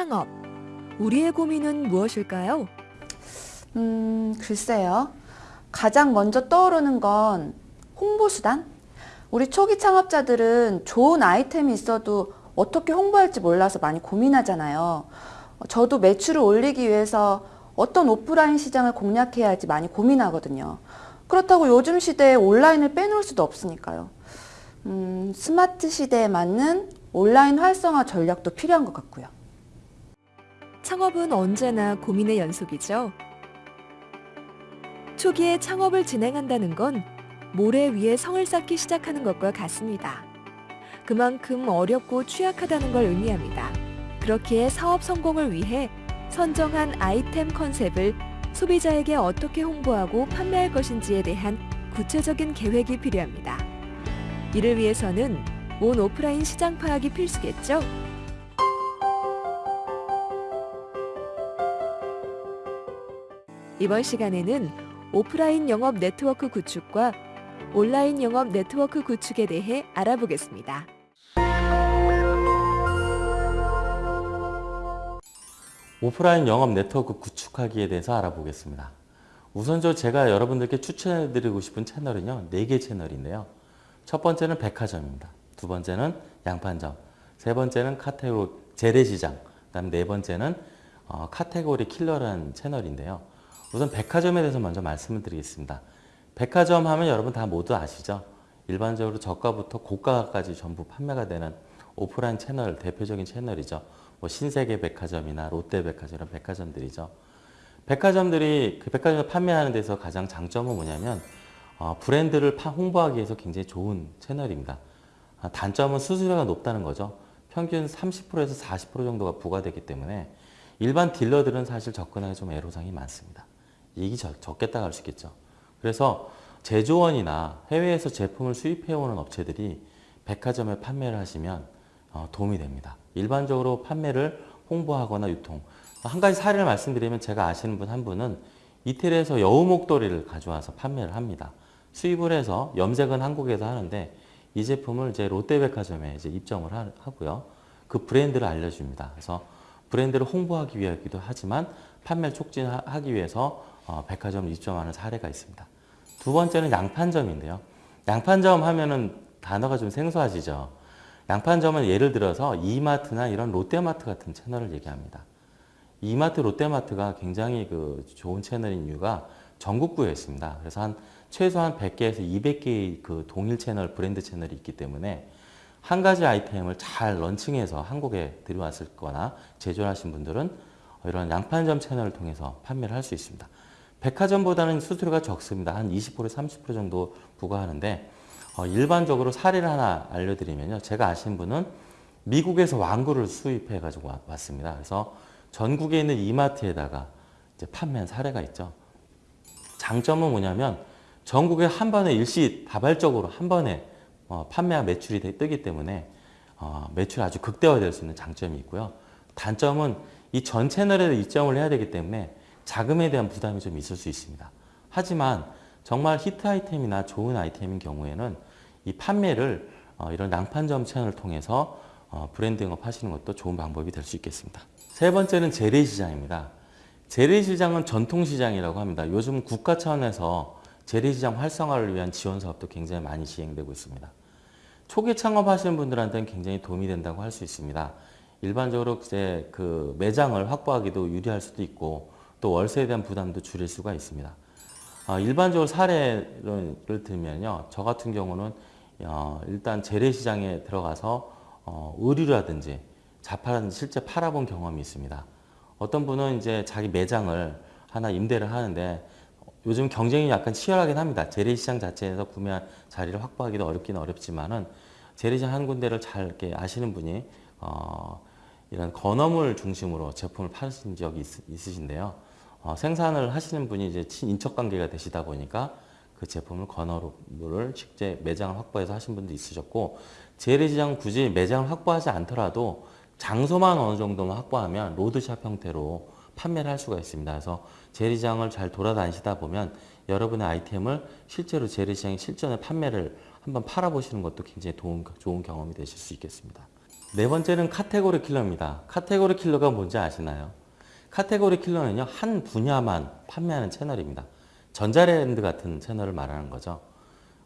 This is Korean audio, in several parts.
창업. 우리의 고민은 무엇일까요? 음, 글쎄요. 가장 먼저 떠오르는 건 홍보수단? 우리 초기 창업자들은 좋은 아이템이 있어도 어떻게 홍보할지 몰라서 많이 고민하잖아요. 저도 매출을 올리기 위해서 어떤 오프라인 시장을 공략해야 할지 많이 고민하거든요. 그렇다고 요즘 시대에 온라인을 빼놓을 수도 없으니까요. 음, 스마트 시대에 맞는 온라인 활성화 전략도 필요한 것 같고요. 창업은 언제나 고민의 연속이죠. 초기에 창업을 진행한다는 건 모래 위에 성을 쌓기 시작하는 것과 같습니다. 그만큼 어렵고 취약하다는 걸 의미합니다. 그렇기에 사업 성공을 위해 선정한 아이템 컨셉을 소비자에게 어떻게 홍보하고 판매할 것인지에 대한 구체적인 계획이 필요합니다. 이를 위해서는 온 오프라인 시장 파악이 필수겠죠? 이번 시간에는 오프라인 영업 네트워크 구축과 온라인 영업 네트워크 구축에 대해 알아보겠습니다. 오프라인 영업 네트워크 구축하기에 대해서 알아보겠습니다. 우선적으로 제가 여러분들께 추천해드리고 싶은 채널은요. 4개 채널인데요. 첫 번째는 백화점입니다. 두 번째는 양판점, 세 번째는 카테고리 재래시장, 그 다음 네 번째는 어, 카테고리 킬러라는 채널인데요. 우선 백화점에 대해서 먼저 말씀을 드리겠습니다. 백화점 하면 여러분 다 모두 아시죠? 일반적으로 저가부터 고가까지 전부 판매가 되는 오프라인 채널, 대표적인 채널이죠. 뭐 신세계 백화점이나 롯데 백화점 이런 백화점들이죠. 백화점들이 그 백화점을 판매하는 데서 가장 장점은 뭐냐면 어, 브랜드를 파, 홍보하기 위해서 굉장히 좋은 채널입니다. 아, 단점은 수수료가 높다는 거죠. 평균 30%에서 40% 정도가 부과되기 때문에 일반 딜러들은 사실 접근하기 좀 애로사항이 많습니다. 이익이 적, 적겠다고 할 수 있겠죠. 그래서 제조원이나 해외에서 제품을 수입해오는 업체들이 백화점에 판매를 하시면 어, 도움이 됩니다. 일반적으로 판매를 홍보하거나 유통 한 가지 사례를 말씀드리면 제가 아시는 분 한 분은 이태리에서 여우 목도리를 가져와서 판매를 합니다. 수입을 해서 염색은 한국에서 하는데 이 제품을 이제 롯데백화점에 이제 입점을 하고요. 그 브랜드를 알려줍니다. 그래서 브랜드를 홍보하기 위하기도 하지만 판매를 촉진하기 위해서 어, 백화점을 입점하는 사례가 있습니다. 두 번째는 양판점인데요. 양판점 하면은 단어가 좀 생소하시죠? 양판점은 예를 들어서 이마트나 이런 롯데마트 같은 채널을 얘기합니다. 이마트, 롯데마트가 굉장히 그 좋은 채널인 이유가 전국구에 있습니다. 그래서 한 최소한 100개에서 200개의 그 동일 채널, 브랜드 채널이 있기 때문에 한 가지 아이템을 잘 런칭해서 한국에 들여왔을 거나 제조하신 분들은 이런 양판점 채널을 통해서 판매를 할 수 있습니다. 백화점보다는 수수료가 적습니다. 한 20% 30% 정도 부과하는데 어, 일반적으로 사례를 하나 알려드리면요. 제가 아시는 분은 미국에서 왕구를 수입해 가지고 왔습니다. 그래서 전국에 있는 이마트에다가 이제 판매한 사례가 있죠. 장점은 뭐냐면 전국에 한 번에 일시 다발적으로 한 번에 어, 판매와 매출이 뜨기 때문에 어, 매출이 아주 극대화될 수 있는 장점이 있고요. 단점은 이 전 채널에 입점을 해야 되기 때문에 자금에 대한 부담이 좀 있을 수 있습니다. 하지만 정말 히트 아이템이나 좋은 아이템인 경우에는 이 판매를 어, 이런 낭판점 채널을 통해서 어, 브랜드 영업하시는 것도 좋은 방법이 될 수 있겠습니다. 세 번째는 재래시장입니다. 재래시장은 전통시장이라고 합니다. 요즘 국가 차원에서 재래시장 활성화를 위한 지원 사업도 굉장히 많이 시행되고 있습니다. 초기 창업하시는 분들한테는 굉장히 도움이 된다고 할 수 있습니다. 일반적으로 이제 그 매장을 확보하기도 유리할 수도 있고 또 월세에 대한 부담도 줄일 수가 있습니다. 어, 일반적으로 사례를 들면요. 저 같은 경우는 어, 일단 재래시장에 들어가서 어, 의류라든지 자파라든지 실제 팔아본 경험이 있습니다. 어떤 분은 이제 자기 매장을 하나 임대를 하는데 요즘 경쟁이 약간 치열하긴 합니다. 재래시장 자체에서 구매한 자리를 확보하기도 어렵긴 어렵지만은 재래시장 한 군데를 잘 이렇게 아시는 분이 어, 이런 건어물 중심으로 제품을 파신 적이 있, 으신데요 어, 생산을 하시는 분이 이제 친인척 관계가 되시다 보니까 그 제품을 건어물을 직접 매장을 확보해서 하신 분도 있으셨고 재래시장 굳이 매장을 확보하지 않더라도 장소만 어느 정도만 확보하면 road shop 형태로 판매를 할 수가 있습니다. 그래서 재래시장을 잘 돌아다니시다 보면 여러분의 아이템을 실제로 재래시장에 실전에 판매를 한번 팔아보시는 것도 굉장히 도움, 좋은 경험이 되실 수 있겠습니다. 네 번째는 카테고리 킬러입니다. 카테고리 킬러가 뭔지 아시나요? 카테고리 킬러는요, 한 분야만 판매하는 채널입니다. 전자랜드 같은 채널을 말하는 거죠.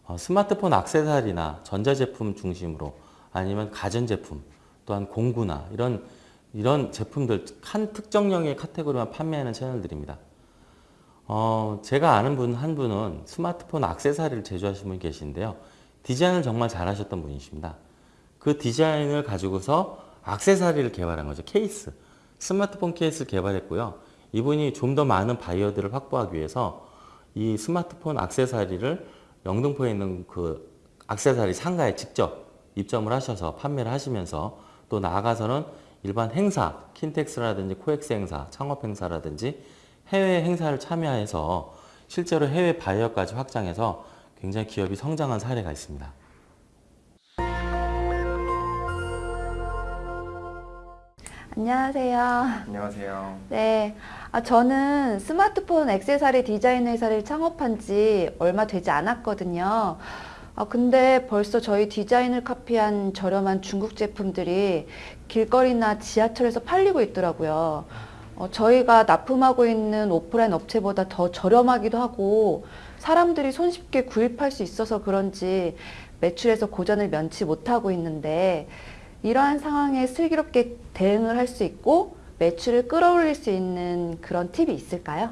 어, 스마트폰 액세서리나 전자제품 중심으로 아니면 가전제품 또한 공구나 이런 이런 제품들 한 특정형의 카테고리만 판매하는 채널들입니다. 어, 제가 아는 분 한 분은 스마트폰 액세서리를 제조하시는 분이 계신데요. 디자인을 정말 잘하셨던 분이십니다. 그 디자인을 가지고서 액세서리를 개발한 거죠. 케이스. 스마트폰 케이스를 개발했고요. 이분이 좀 더 많은 바이어들을 확보하기 위해서 이 스마트폰 액세서리를 영등포에 있는 그 액세서리 상가에 직접 입점을 하셔서 판매를 하시면서 또 나아가서는 일반 행사, 킨텍스라든지 코엑스 행사, 창업 행사라든지 해외 행사를 참여해서 실제로 해외 바이어까지 확장해서 굉장히 기업이 성장한 사례가 있습니다. 안녕하세요. 안녕하세요. 네. 아, 저는 스마트폰 액세서리 디자인 회사를 창업한 지 얼마 되지 않았거든요. 아, 근데 벌써 저희 디자인을 카피한 저렴한 중국 제품들이 길거리나 지하철에서 팔리고 있더라고요. 어, 저희가 납품하고 있는 오프라인 업체보다 더 저렴하기도 하고 사람들이 손쉽게 구입할 수 있어서 그런지 매출에서 고전을 면치 못하고 있는데 이러한 상황에 슬기롭게 대응을 할 수 있고 매출을 끌어올릴 수 있는 그런 팁이 있을까요?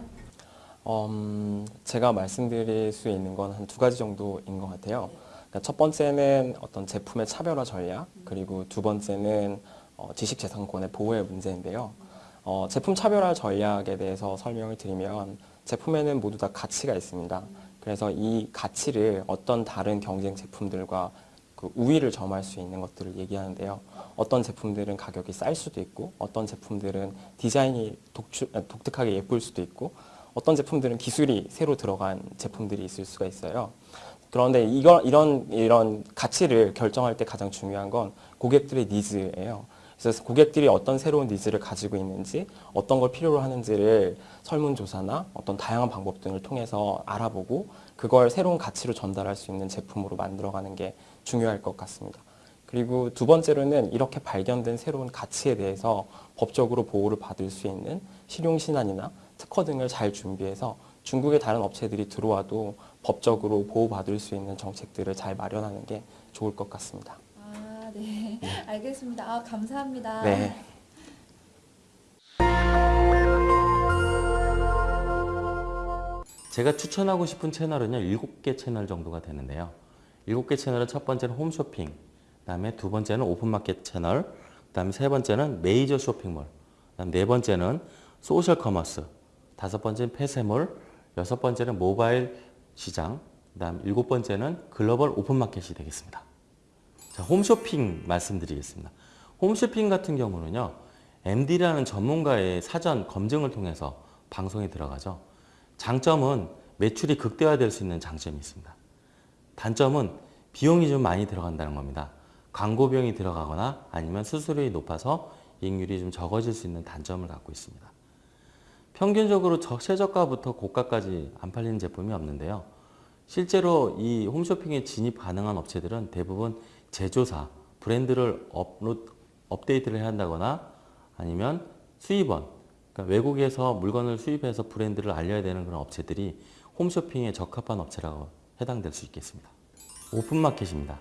음, 제가 말씀드릴 수 있는 건 한 두 가지 정도인 것 같아요. 그러니까 첫 번째는 어떤 제품의 차별화 전략, 그리고 두 번째는 어, 지식재산권의 보호의 문제인데요. 어, 제품 차별화 전략에 대해서 설명을 드리면 제품에는 모두 다 가치가 있습니다. 그래서 이 가치를 어떤 다른 경쟁 제품들과 그 우위를 점할 수 있는 것들을 얘기하는데요. 어떤 제품들은 가격이 쌀 수도 있고, 어떤 제품들은 디자인이 독주, 아, 독특하게 예쁠 수도 있고, 어떤 제품들은 기술이 새로 들어간 제품들이 있을 수가 있어요. 그런데 이거, 이런, 이런 가치를 결정할 때 가장 중요한 건 고객들의 needs예요. 그래서 고객들이 어떤 새로운 needs를 가지고 있는지, 어떤 걸 필요로 하는지를 설문조사나 어떤 다양한 방법 등을 통해서 알아보고, 그걸 새로운 가치로 전달할 수 있는 제품으로 만들어가는 게 중요할 것 같습니다. 그리고 두 번째로는 이렇게 발견된 새로운 가치에 대해서 법적으로 보호를 받을 수 있는 실용신안이나 특허 등을 잘 준비해서 중국의 다른 업체들이 들어와도 법적으로 보호받을 수 있는 정책들을 잘 마련하는 게 좋을 것 같습니다. 아, 네. 알겠습니다. 아, 감사합니다. 네. 제가 추천하고 싶은 채널은요, 7개 채널 정도가 되는데요. 7개 채널은 첫 번째는 홈쇼핑, 그 다음에 두 번째는 open market 채널, 그 다음에 세 번째는 메이저 쇼핑몰, 그 다음 네 번째는 social commerce, 다섯 번째는 폐쇄몰, 여섯 번째는 모바일 시장, 그 다음 일곱 번째는 글로벌 open market이 되겠습니다. 자, 홈쇼핑 말씀드리겠습니다. 홈쇼핑 같은 경우는요, MD라는 전문가의 사전 검증을 통해서 방송에 들어가죠. 장점은 매출이 극대화될 수 있는 장점이 있습니다. 단점은 비용이 좀 많이 들어간다는 겁니다. 광고 비용이 들어가거나 아니면 수수료가 높아서 이익률이 좀 적어질 수 있는 단점을 갖고 있습니다. 평균적으로 저- 최저가부터 고가까지 안 팔리는 제품이 없는데요. 실제로 이 홈쇼핑에 진입 가능한 업체들은 대부분 제조사, 브랜드를 업로드, 업데이트를 해야 한다거나 아니면 수입원, 그러니까 외국에서 물건을 수입해서 브랜드를 알려야 되는 그런 업체들이 홈쇼핑에 적합한 업체라고 해당될 수 있겠습니다. 오픈마켓입니다.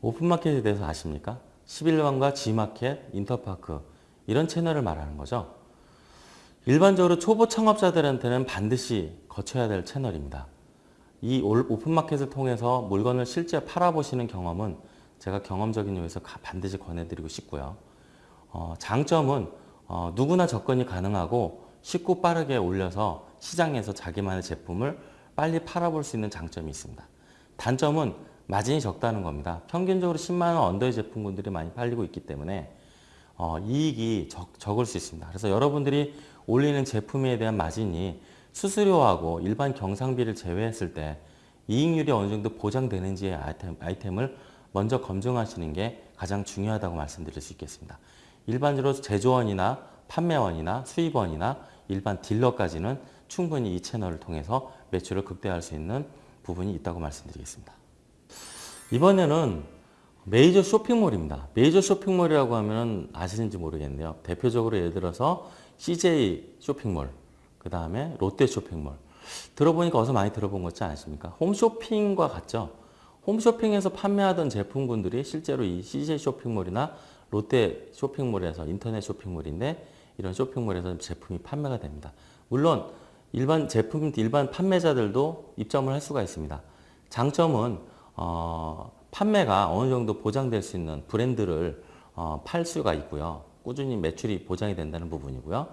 오픈마켓에 대해서 아십니까? 11번과 G마켓, 인터파크 이런 채널을 말하는 거죠. 일반적으로 초보 창업자들한테는 반드시 거쳐야 될 채널입니다. 이 올- 오픈마켓을 통해서 물건을 실제 팔아보시는 경험은 제가 경험적인 요에서 가- 반드시 권해드리고 싶고요. 어, 장점은 어, 누구나 접근이 가능하고 쉽고 빠르게 올려서 시장에서 자기만의 제품을 빨리 팔아볼 수 있는 장점이 있습니다. 단점은 마진이 적다는 겁니다. 평균적으로 10만 원 언더의 제품군들이 많이 팔리고 있기 때문에 어, 이익이 적, 적을 수 있습니다. 그래서 여러분들이 올리는 제품에 대한 마진이 수수료하고 일반 경상비를 제외했을 때 이익률이 어느 정도 보장되는지의 아이템, 아이템을 먼저 검증하시는 게 가장 중요하다고 말씀드릴 수 있겠습니다. 일반적으로 제조원이나 판매원이나 수입원이나 일반 딜러까지는 충분히 이 채널을 통해서 매출을 극대화할 수 있는 부분이 있다고 말씀드리겠습니다. 이번에는 메이저 쇼핑몰입니다. 메이저 쇼핑몰이라고 하면 아시는지 모르겠네요. 대표적으로 예를 들어서 CJ 쇼핑몰, 그 다음에 롯데 쇼핑몰. 들어보니까 어서 많이 들어본 것 같지 않으십니까? 홈쇼핑과 같죠? 홈쇼핑에서 판매하던 제품군들이 실제로 이 CJ 쇼핑몰이나 롯데 쇼핑몰에서 인터넷 쇼핑몰인데 이런 쇼핑몰에서 제품이 판매가 됩니다. 물론 일반 제품 일반 판매자들도 입점을 할 수가 있습니다. 장점은 어, 판매가 어느 정도 보장될 수 있는 브랜드를 어, 팔 수가 있고요. 꾸준히 매출이 보장이 된다는 부분이고요.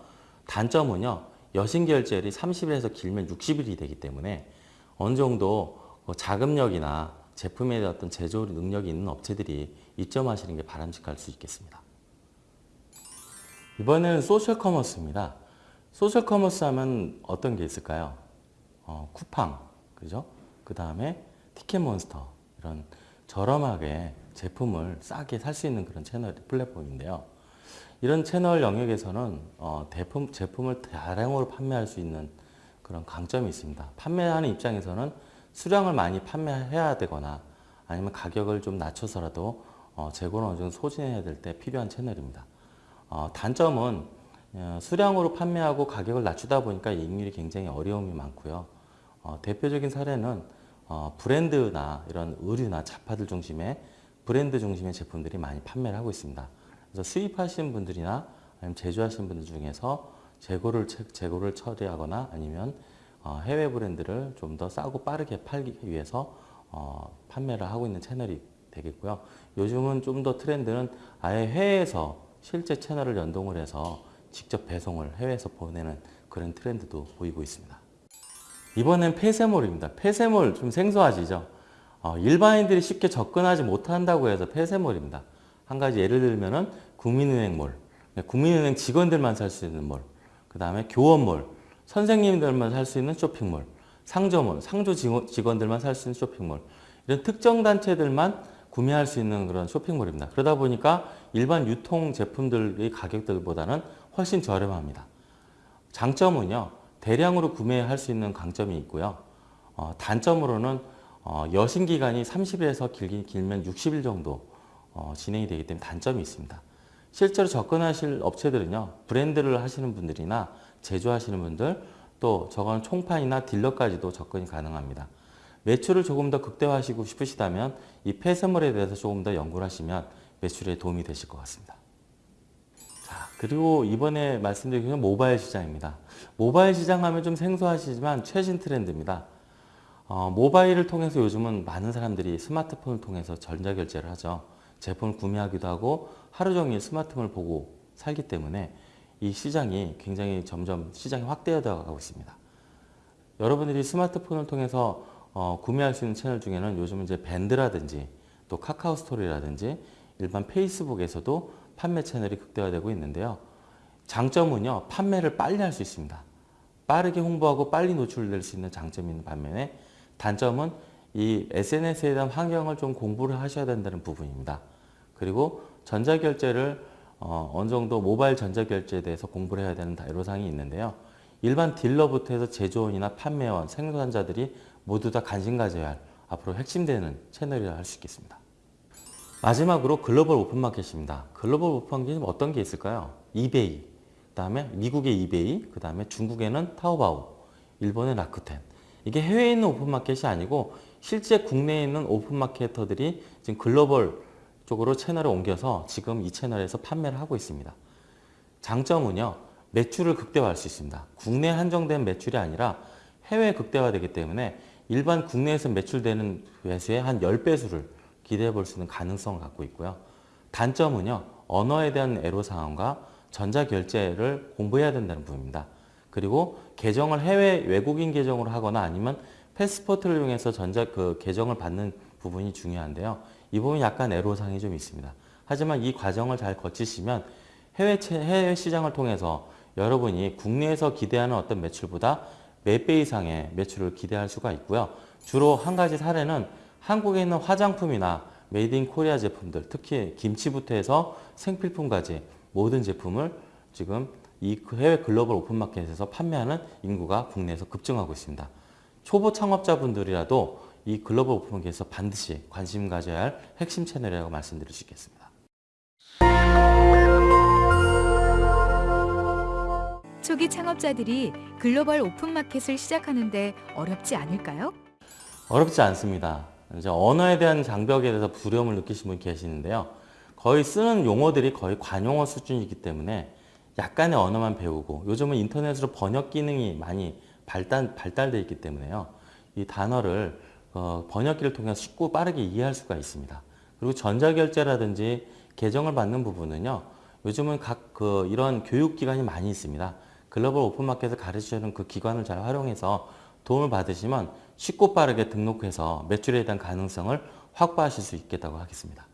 단점은요. 여신 결제일이 30일에서 길면 60일이 되기 때문에 어느 정도 그 자금력이나 제품에 대한 어떤 제조 능력이 있는 업체들이 입점하시는 게 바람직할 수 있겠습니다. 이번에는 social commerce입니다. social commerce 하면 어떤 게 있을까요? 어, 쿠팡, 그죠? 그 다음에 티켓몬스터, 이런 저렴하게 제품을 싸게 살 수 있는 그런 채널, 플랫폼인데요. 이런 채널 영역에서는 어, 대품, 제품을 다량으로 판매할 수 있는 그런 강점이 있습니다. 판매하는 입장에서는 수량을 많이 판매해야 되거나 아니면 가격을 좀 낮춰서라도 어, 재고를 어느 정도 소진해야 될 때 필요한 채널입니다. 어, 단점은 어, 수량으로 판매하고 가격을 낮추다 보니까 이익률이 굉장히 어려움이 많고요. 어, 대표적인 사례는 어, 브랜드나 이런 의류나 잡화들 중심의 브랜드 중심의 제품들이 많이 판매를 하고 있습니다. 그래서 수입하시는 분들이나 아니면 제조하시는 분들 중에서 재고를 채- 재고를 처리하거나 아니면 어, 해외 브랜드를 좀 더 싸고 빠르게 팔기 위해서 어, 판매를 하고 있는 채널이 되겠고요. 요즘은 좀 더 트렌드는 아예 해외에서 실제 채널을 연동을 해서 직접 배송을 해외에서 보내는 그런 트렌드도 보이고 있습니다. 이번엔 폐쇄몰입니다. 폐쇄몰 좀 생소하시죠? 어, 일반인들이 쉽게 접근하지 못한다고 해서 폐쇄몰입니다. 한 가지 예를 들면 은 국민은행몰, 네, 국민은행 직원들만 살 수 있는 몰, 그 다음에 교원몰, 선생님들만 살 수 있는 쇼핑몰, 상점몰, 상조 직원- 직원들만 살 수 있는 쇼핑몰, 이런 특정 단체들만 구매할 수 있는 그런 쇼핑몰입니다. 그러다 보니까 일반 유통 제품들의 가격들보다는 훨씬 저렴합니다. 장점은요, 대량으로 구매할 수 있는 강점이 있고요. 어, 단점으로는 어, 여신 기간이 30일에서 길긴 길면 60일 정도 어, 진행이 되기 때문에 단점이 있습니다. 실제로 접근하실 업체들은요, 브랜드를 하시는 분들이나 제조하시는 분들, 또 저건 총판이나 딜러까지도 접근이 가능합니다. 매출을 조금 더 극대화하시고 싶으시다면 이 폐쇄물에 대해서 조금 더 연구를 하시면 매출에 도움이 되실 것 같습니다. 자, 그리고 이번에 말씀드린 건 모바일 시장입니다. 모바일 시장 하면 좀 생소하시지만 최신 트렌드입니다. 어, 모바일을 통해서 요즘은 많은 사람들이 스마트폰을 통해서 전자결제를 하죠. 제품을 구매하기도 하고 하루 종일 스마트폰을 보고 살기 때문에 이 시장이 굉장히 점점 시장이 확대되어 가고 있습니다. 여러분들이 스마트폰을 통해서 어, 구매할 수 있는 채널 중에는 요즘 이제 밴드라든지 또 카카오 스토리라든지 일반 페이스북에서도 판매 채널이 극대화되고 있는데요. 장점은요, 판매를 빨리 할 수 있습니다. 빠르게 홍보하고 빨리 노출될 수 있는 장점이 있는 반면에 단점은 이 SNS에 대한 환경을 좀 공부를 하셔야 된다는 부분입니다. 그리고 전자결제를 어, 어느 정도 모바일 전자결제에 대해서 공부를 해야 되는 애로사항이 있는데요. 일반 딜러부터 해서 제조원이나 판매원, 생산자들이 모두 다 관심 가져야 할 앞으로 핵심되는 채널이라 할 수 있겠습니다. 마지막으로 글로벌 오픈마켓입니다. 글로벌 오픈마켓은 어떤 게 있을까요? 이베이, 그 다음에 미국의 이베이, 그 다음에 중국에는 타오바오, 일본의 라쿠텐. 이게 해외에 있는 오픈마켓이 아니고 실제 국내에 있는 오픈마케터들이 지금 글로벌 쪽으로 채널을 옮겨서 지금 이 채널에서 판매를 하고 있습니다. 장점은요, 매출을 극대화할 수 있습니다. 국내 한정된 매출이 아니라 해외 극대화되기 때문에 일반 국내에서 매출되는 매수의 한 10배수를 기대해 볼 수 있는 가능성을 갖고 있고요. 단점은요, 언어에 대한 애로사항과 전자결제를 공부해야 된다는 부분입니다. 그리고 계정을 해외 외국인 계정으로 하거나 아니면 패스포트를 이용해서 전자 그 계정을 받는 부분이 중요한데요. 이 부분이 약간 애로사항이 좀 있습니다. 하지만 이 과정을 잘 거치시면 해외, 채- 해외 시장을 통해서 여러분이 국내에서 기대하는 어떤 매출보다 몇배 이상의 매출을 기대할 수가 있고요. 주로 한 가지 사례는 한국에 있는 화장품이나 made in Korea 제품들, 특히 김치부터 해서 생필품까지 모든 제품을 지금 이 해외 글로벌 open market에서 판매하는 인구가 국내에서 급증하고 있습니다. 초보 창업자분들이라도 이 글로벌 open market에서 반드시 관심 가져야 할 핵심 채널이라고 말씀드릴 수 있겠습니다. 초기 창업자들이 글로벌 오픈마켓을 시작하는데 어렵지 않을까요? 어렵지 않습니다. 이제 언어에 대한 장벽에 대해서 두려움을 느끼신 분이 계시는데요. 거의 쓰는 용어들이 거의 관용어 수준이기 때문에 약간의 언어만 배우고 요즘은 인터넷으로 번역 기능이 많이 발달, 발달되어 있기 때문에요. 이 단어를 어, 번역기를 통해 서 쉽고 빠르게 이해할 수가 있습니다. 그리고 전자결제라든지 계정을 받는 부분은요. 요즘은 각 그 이런 교육기관이 많이 있습니다. 글로벌 오픈마켓을 가르치는 그 기관을 잘 활용해서 도움을 받으시면 쉽고 빠르게 등록해서 매출에 대한 가능성을 확보하실 수 있겠다고 하겠습니다.